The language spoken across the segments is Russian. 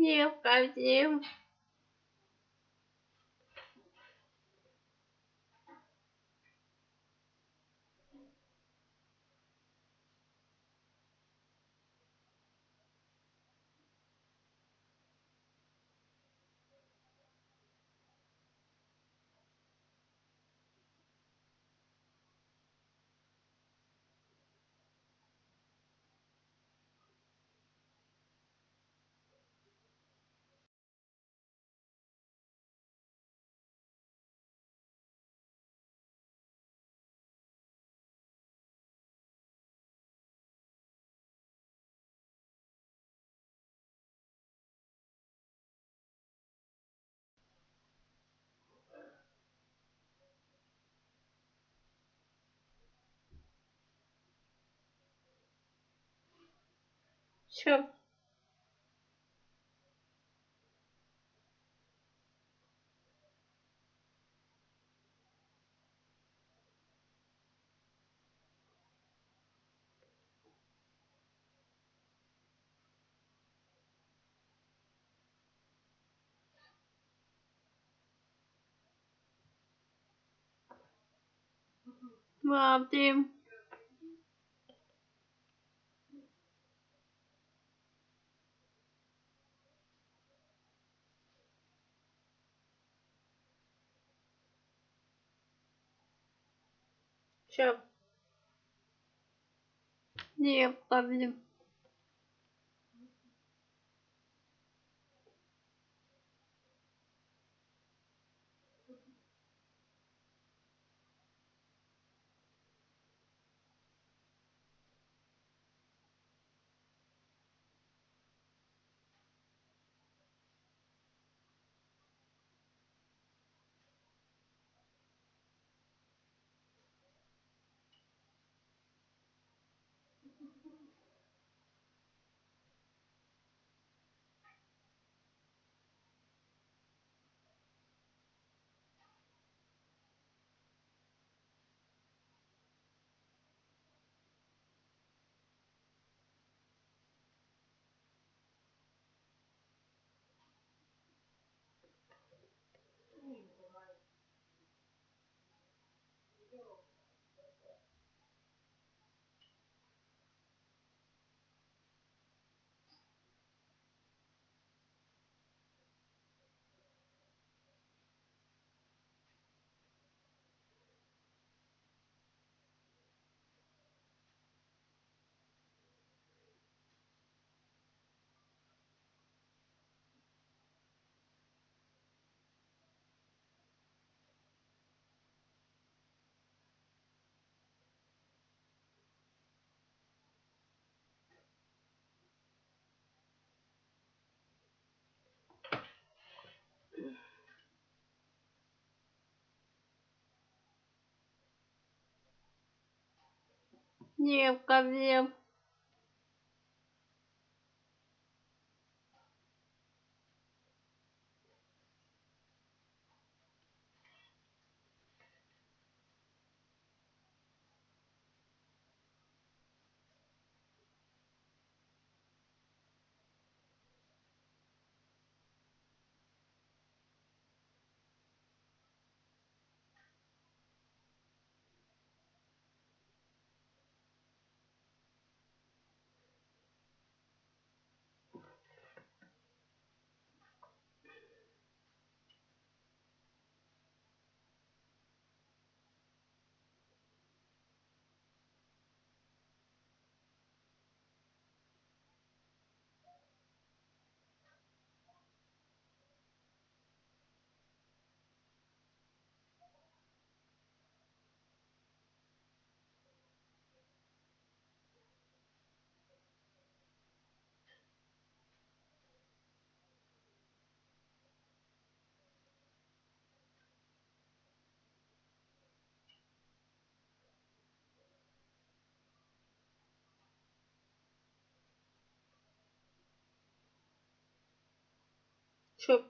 Всем, всем. too Wow, damn. Все. Необходим. Необходим. Все. Что?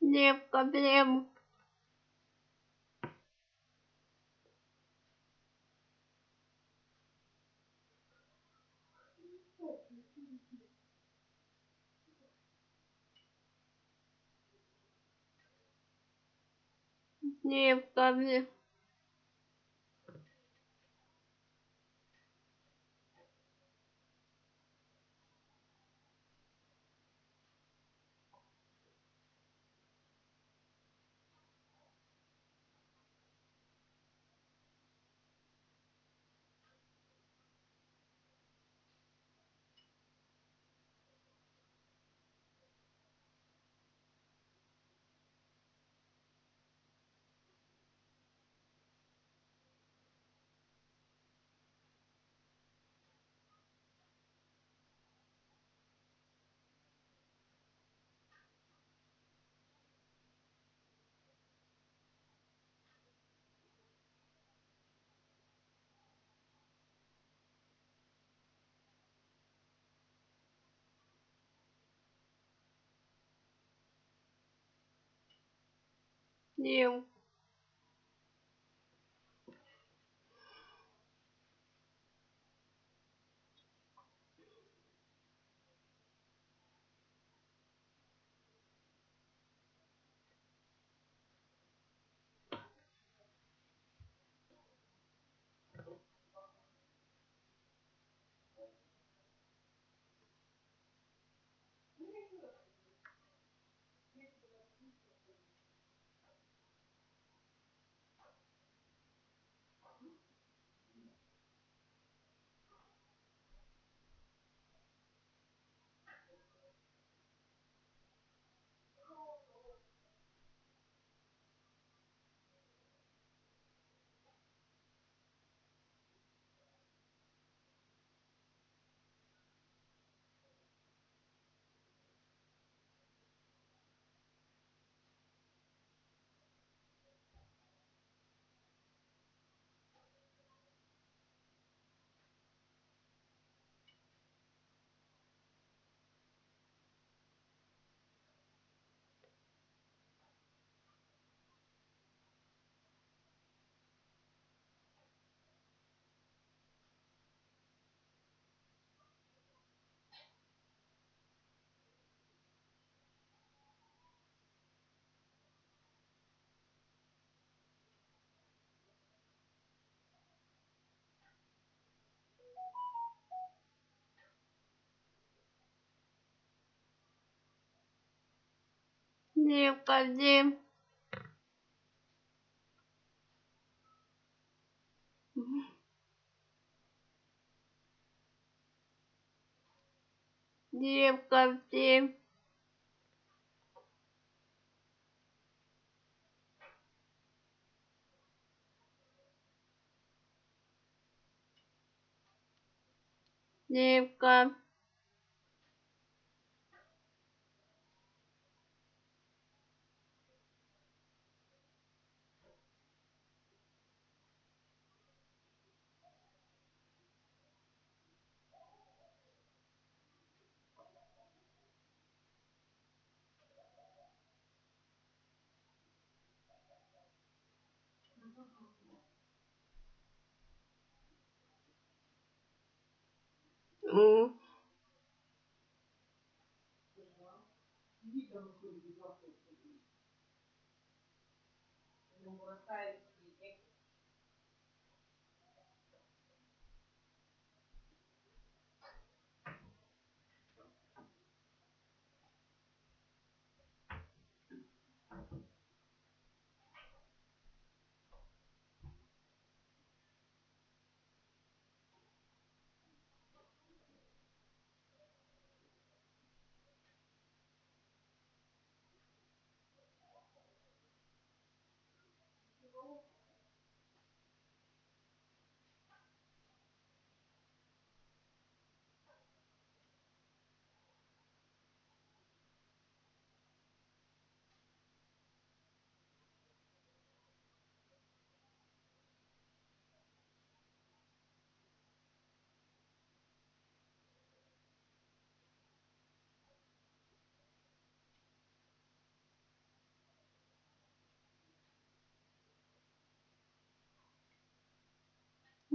Не проблема. Не проблема. E eu. Проблем. Дим. необходим 嗯。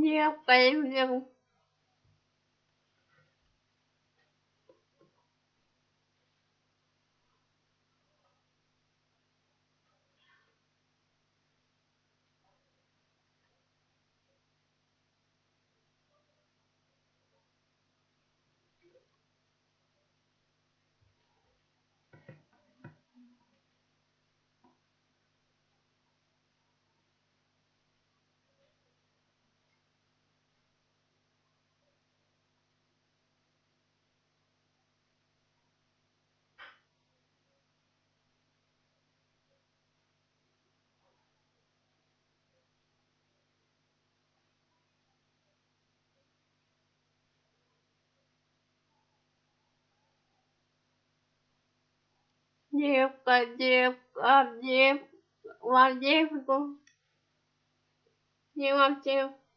не поймем. Девка, девка, девка, девку. Дима, девка.